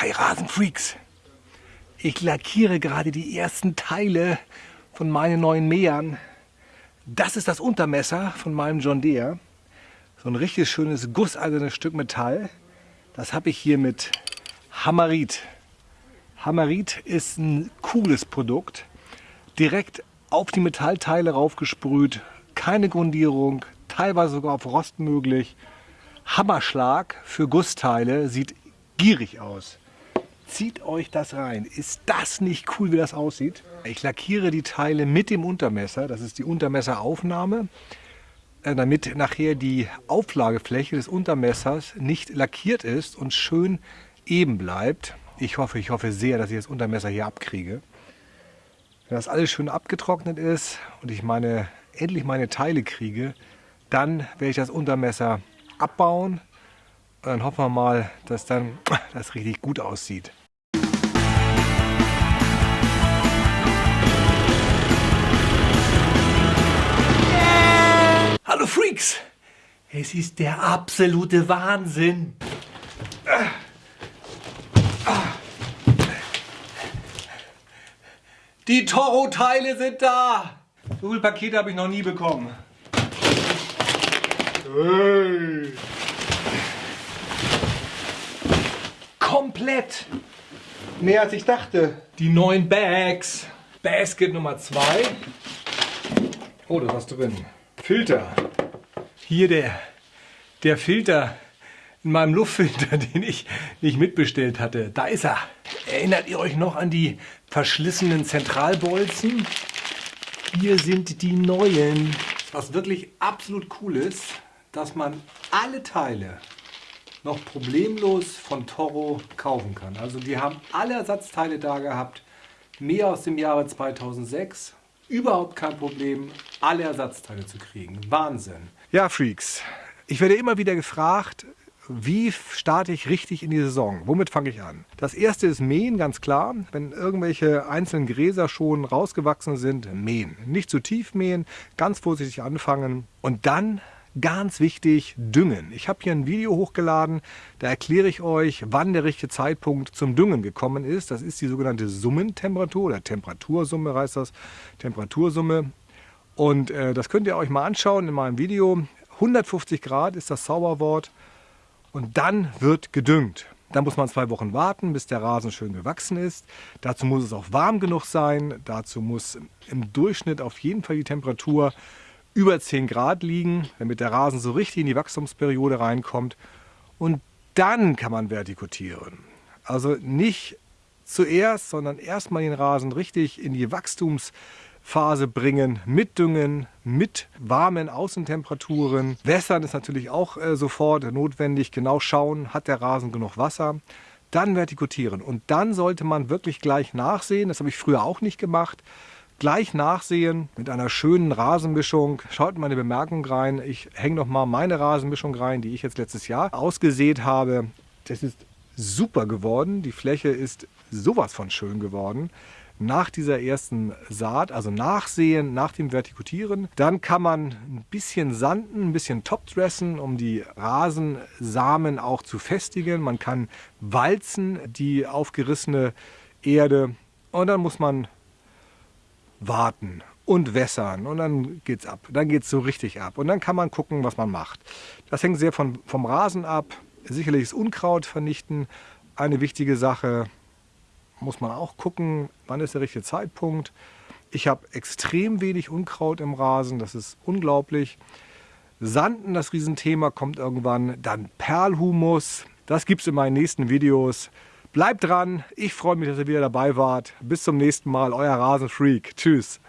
Hi Rasenfreaks! Ich lackiere gerade die ersten Teile von meinen neuen Mähern. Das ist das Untermesser von meinem John Deere. So ein richtig schönes gusseisernes Stück Metall. Das habe ich hier mit Hammerit. Hammerit ist ein cooles Produkt. Direkt auf die Metallteile raufgesprüht. Keine Grundierung, teilweise sogar auf Rost möglich. Hammerschlag für Gussteile, sieht gierig aus. Zieht euch das rein. Ist das nicht cool, wie das aussieht? Ich lackiere die Teile mit dem Untermesser. Das ist die Untermesseraufnahme, äh, damit nachher die Auflagefläche des Untermessers nicht lackiert ist und schön eben bleibt. Ich hoffe, ich hoffe sehr, dass ich das Untermesser hier abkriege. Wenn das alles schön abgetrocknet ist und ich meine, endlich meine Teile kriege, dann werde ich das Untermesser abbauen. Und dann hoffen wir mal, dass dann das richtig gut aussieht. Es ist der absolute Wahnsinn! Die Toro-Teile sind da! So viele Pakete habe ich noch nie bekommen. Hey. Komplett! Mehr als ich dachte. Die neuen Bags. Basket Nummer 2. Oh, da ist was drin. Filter. Hier der, der Filter in meinem Luftfilter, den ich nicht mitbestellt hatte. Da ist er. Erinnert ihr euch noch an die verschlissenen Zentralbolzen? Hier sind die neuen. Was wirklich absolut cool ist, dass man alle Teile noch problemlos von Toro kaufen kann. Also die haben alle Ersatzteile da gehabt. Mehr aus dem Jahre 2006 überhaupt kein Problem, alle Ersatzteile zu kriegen. Wahnsinn. Ja, Freaks, ich werde immer wieder gefragt, wie starte ich richtig in die Saison? Womit fange ich an? Das erste ist Mähen, ganz klar. Wenn irgendwelche einzelnen Gräser schon rausgewachsen sind, mähen. Nicht zu tief mähen, ganz vorsichtig anfangen und dann Ganz wichtig, düngen. Ich habe hier ein Video hochgeladen, da erkläre ich euch, wann der richtige Zeitpunkt zum Düngen gekommen ist. Das ist die sogenannte Summentemperatur oder Temperatursumme heißt das, Temperatursumme. Und äh, das könnt ihr euch mal anschauen in meinem Video. 150 Grad ist das Zauberwort und dann wird gedüngt. Dann muss man zwei Wochen warten, bis der Rasen schön gewachsen ist. Dazu muss es auch warm genug sein. Dazu muss im Durchschnitt auf jeden Fall die Temperatur über 10 Grad liegen, damit der Rasen so richtig in die Wachstumsperiode reinkommt. Und dann kann man vertikutieren. Also nicht zuerst, sondern erstmal den Rasen richtig in die Wachstumsphase bringen, mit Düngen, mit warmen Außentemperaturen. Wässern ist natürlich auch äh, sofort notwendig. Genau schauen, hat der Rasen genug Wasser. Dann vertikutieren. Und dann sollte man wirklich gleich nachsehen. Das habe ich früher auch nicht gemacht gleich nachsehen mit einer schönen Rasenmischung. Schaut mal eine Bemerkung rein. Ich hänge noch mal meine Rasenmischung rein, die ich jetzt letztes Jahr ausgesät habe. Das ist super geworden. Die Fläche ist sowas von schön geworden. Nach dieser ersten Saat, also nachsehen, nach dem Vertikutieren. Dann kann man ein bisschen sanden, ein bisschen topdressen, um die Rasensamen auch zu festigen. Man kann walzen, die aufgerissene Erde. Und dann muss man warten und wässern und dann geht's ab. Dann geht es so richtig ab und dann kann man gucken, was man macht. Das hängt sehr von, vom Rasen ab. Sicherlich ist Unkraut vernichten eine wichtige Sache. Muss man auch gucken, wann ist der richtige Zeitpunkt. Ich habe extrem wenig Unkraut im Rasen, das ist unglaublich. Sanden, das Riesenthema, kommt irgendwann. Dann Perlhumus, das gibt es in meinen nächsten Videos. Bleibt dran. Ich freue mich, dass ihr wieder dabei wart. Bis zum nächsten Mal. Euer Rasenfreak. Tschüss.